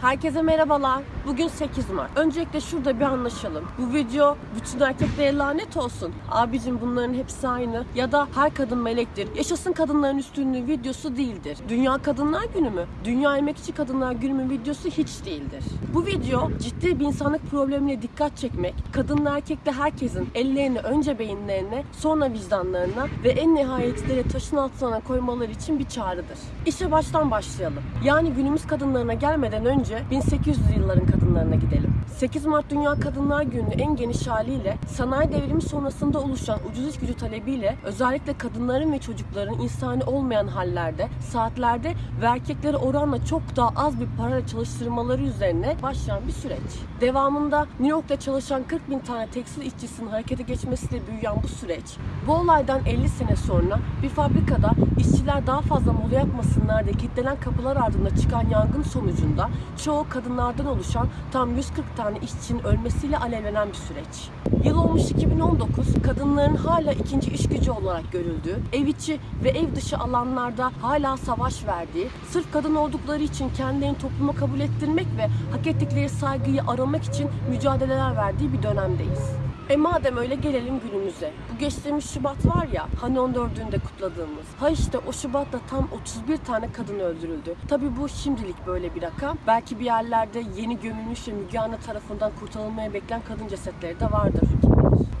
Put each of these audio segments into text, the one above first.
Herkese merhabalar. Bugün 8 Mart. Öncelikle şurada bir anlaşalım. Bu video bütün erkeklere lanet olsun. Abicim bunların hepsi aynı. Ya da her kadın melektir. Yaşasın kadınların üstünlüğü videosu değildir. Dünya Kadınlar Günü mü? Dünya Emekçi Kadınlar Günü mü videosu hiç değildir. Bu video ciddi bir insanlık problemine dikkat çekmek, kadınla erkekle herkesin ellerini önce beyinlerine, sonra vicdanlarına ve en nihayetinde de taşın altına koymaları için bir çağrıdır. İşe baştan başlayalım. Yani günümüz kadınlarına gelmeden önce 1800'lü yılların kadınlarına gidelim. 8 Mart Dünya Kadınlar Günü en geniş haliyle sanayi devrimi sonrasında oluşan ucuz iş gücü talebiyle özellikle kadınların ve çocukların insani olmayan hallerde, saatlerde ve erkekleri oranla çok daha az bir parayla çalıştırmaları üzerine başlayan bir süreç. Devamında New York'ta çalışan 40 bin tane tekstil işçisinin harekete geçmesiyle büyüyen bu süreç, bu olaydan 50 sene sonra bir fabrikada işçiler daha fazla mola yapmasınlar diye kilitlenen kapılar ardında çıkan yangın sonucunda çoğu kadınlardan oluşan tam 140 tane işçinin ölmesiyle alevlenen bir süreç. Yıl olmuş 2019, kadınların hala ikinci iş gücü olarak görüldüğü, ev içi ve ev dışı alanlarda hala savaş verdiği, sırf kadın oldukları için kendilerini topluma kabul ettirmek ve hak ettikleri saygıyı aramak için mücadeleler verdiği bir dönemdeyiz. E madem öyle gelelim günümüze. Bu geçtiğimiz Şubat var ya hani 14'ünde kutladığımız. Ha işte o Şubat'ta tam 31 tane kadın öldürüldü. Tabi bu şimdilik böyle bir rakam. Belki bir yerlerde yeni gömülmüş ve Müge Anlı tarafından kurtarılmaya bekleyen kadın cesetleri de vardır.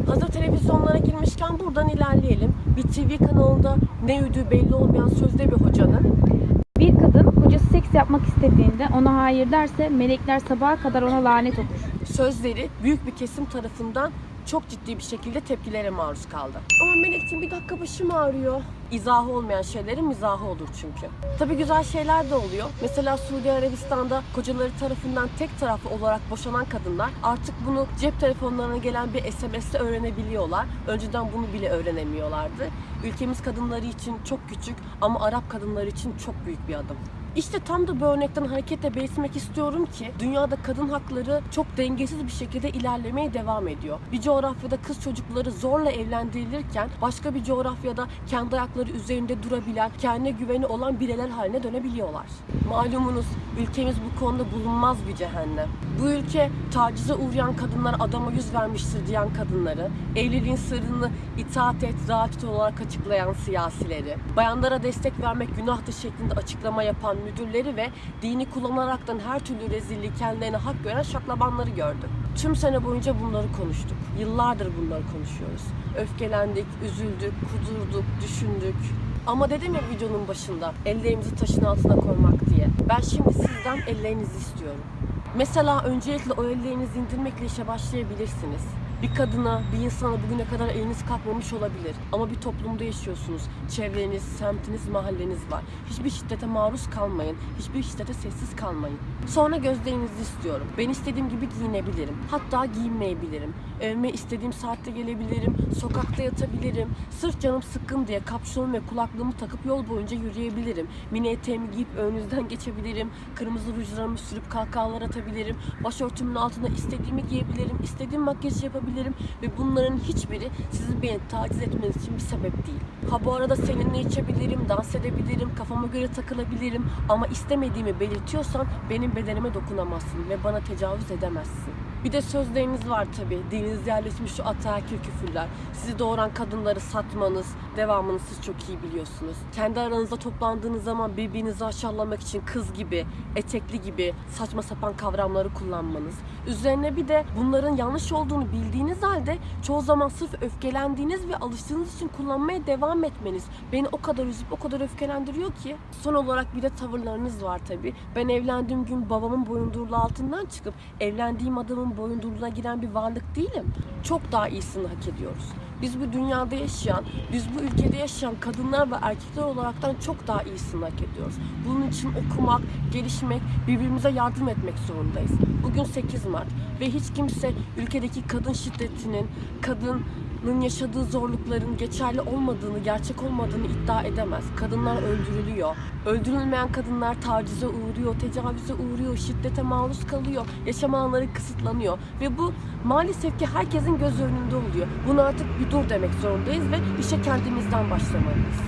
Hazır televizyonlara girmişken buradan ilerleyelim. Bir TV kanalında ne üdüğü belli olmayan sözde bir hocanın Bir kadın kocası seks yapmak istediğinde ona hayır derse melekler sabaha kadar ona lanet okur. sözleri büyük bir kesim tarafından çok ciddi bir şekilde tepkilere maruz kaldı. Ama Melek'ciğim bir dakika başım ağrıyor. İzahı olmayan şeylerin mizahı olur çünkü. Tabii güzel şeyler de oluyor. Mesela Suudi Arabistan'da kocaları tarafından tek taraflı olarak boşanan kadınlar artık bunu cep telefonlarına gelen bir SMS'te öğrenebiliyorlar. Önceden bunu bile öğrenemiyorlardı. Ülkemiz kadınları için çok küçük ama Arap kadınları için çok büyük bir adım. İşte tam da bu örnekten hareketle belirtmek istiyorum ki dünyada kadın hakları çok dengesiz bir şekilde ilerlemeye devam ediyor. Bir coğrafyada kız çocukları zorla evlendirilirken başka bir coğrafyada kendi ayakları üzerinde durabilen, kendine güveni olan bireyler haline dönebiliyorlar. Malumunuz ülkemiz bu konuda bulunmaz bir cehennem. Bu ülke tacize uğrayan kadınlar adama yüz vermiştir diyen kadınları, evliliğin sırrını itaat et, rahat olarak açıklayan siyasileri, bayanlara destek vermek günahtır şeklinde açıklama yapan müdürleri ve dini kullanaraktan her türlü rezilliği kendilerine hak gören şaklabanları gördüm. Tüm sene boyunca bunları konuştuk. Yıllardır bunları konuşuyoruz. Öfkelendik, üzüldük, kudurduk, düşündük. Ama dedim ya videonun başında ellerimizi taşın altına koymak diye. Ben şimdi sizden ellerinizi istiyorum. Mesela öncelikle o ellerinizi indirmekle işe başlayabilirsiniz. Bir kadına, bir insana bugüne kadar eliniz kalkmamış olabilir. Ama bir toplumda yaşıyorsunuz. Çevreniz, semtiniz, mahalleniz var. Hiçbir şiddete maruz kalmayın. Hiçbir şiddete sessiz kalmayın. Sonra gözlerinizi istiyorum. Ben istediğim gibi giyinebilirim. Hatta giyinmeyebilirim. Evime istediğim saatte gelebilirim. Sokakta yatabilirim. Sırf canım sıkkın diye kapşon ve kulaklığımı takıp yol boyunca yürüyebilirim. Mini eteğimi giyip önünüzden geçebilirim. Kırmızı rujlarımı sürüp kahkahalar atabilirim. Başörtümün altına istediğimi giyebilirim. İstediğim makyajı yapabilirim. Ve bunların hiçbiri sizin beni taciz etmeniz için bir sebep değil. Ha bu arada seninle içebilirim, dans edebilirim, kafama göre takılabilirim. Ama istemediğimi belirtiyorsan benim bedenime dokunamazsın ve bana tecavüz edemezsin. Bir de sözleriniz var tabi. Dilinizde yerleşmiş şu ataerkil küfürler. Sizi doğuran kadınları satmanız, devamını siz çok iyi biliyorsunuz. Kendi aranızda toplandığınız zaman birbirinizi aşağılamak için kız gibi, etekli gibi saçma sapan kavramları kullanmanız. Üzerine bir de bunların yanlış olduğunu bildiğiniz halde çoğu zaman sırf öfkelendiğiniz ve alıştığınız için kullanmaya devam etmeniz beni o kadar üzüp o kadar öfkelendiriyor ki. Son olarak bir de tavırlarınız var tabi. Ben evlendiğim gün babamın boyundurulu altından çıkıp evlendiğim adamın boyunduruluğuna giren bir varlık değilim. Çok daha iyisini hak ediyoruz. Biz bu dünyada yaşayan, biz bu ülkede yaşayan kadınlar ve erkekler olaraktan çok daha iyisini hak ediyoruz. Bunun için okumak, gelişmek, birbirimize yardım etmek zorundayız. Bugün 8 Mart ve hiç kimse ülkedeki kadın şiddetinin, kadının yaşadığı zorlukların geçerli olmadığını, gerçek olmadığını iddia edemez. Kadınlar öldürülüyor. Öldürülmeyen kadınlar tacize uğruyor, tecavüze uğruyor, şiddete maruz kalıyor, yaşam alanları kısıtlanıyor. Ve bu maalesef ki herkesin göz önünde oluyor. Buna artık bir dur demek zorundayız ve işe kendimizden başlamalıyız.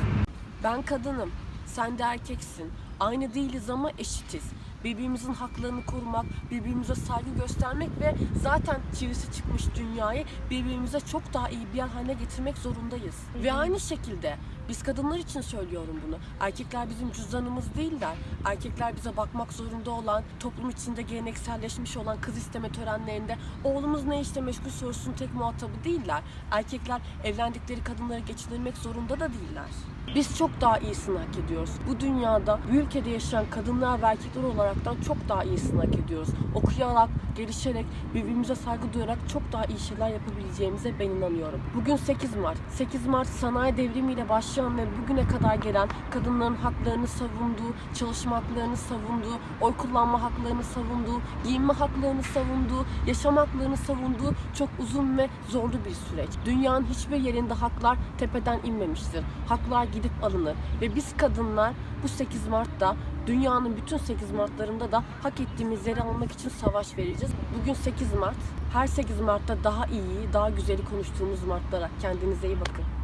Ben kadınım, sen de erkeksin. Aynı değiliz ama eşitiz. Birbirimizin haklarını korumak, birbirimize saygı göstermek ve zaten çivisi çıkmış dünyayı birbirimize çok daha iyi bir yer haline getirmek zorundayız. Ve aynı şekilde biz kadınlar için söylüyorum bunu. Erkekler bizim cüzdanımız değiller. Erkekler bize bakmak zorunda olan, toplum içinde gelenekselleşmiş olan kız isteme törenlerinde oğlumuz ne işte meşgul sorusunun tek muhatabı değiller. Erkekler evlendikleri kadınları geçindirmek zorunda da değiller. Biz çok daha iyisini hak ediyoruz. Bu dünyada, bu ülkede yaşayan kadınlar ve erkekler olaraktan çok daha iyisini hak ediyoruz. Okuyarak, gelişerek, birbirimize saygı duyarak çok daha iyi şeyler yapabileceğimize ben inanıyorum. Bugün 8 Mart. 8 Mart sanayi devrimiyle başlayan ve bugüne kadar gelen kadınların haklarını savunduğu, çalışma haklarını savunduğu, oy kullanma haklarını savunduğu, giyinme haklarını savunduğu, yaşam haklarını savunduğu çok uzun ve zorlu bir süreç. Dünyanın hiçbir yerinde haklar tepeden inmemiştir. Haklar gidip alınır ve biz kadınlar bu 8 Mart'ta dünyanın bütün 8 Mart'larında da hak ettiğimiz yeri almak için savaş vereceğiz. Bugün 8 Mart. Her 8 Mart'ta daha iyi, daha güzeli konuştuğumuz Mart'lara. Kendinize iyi bakın.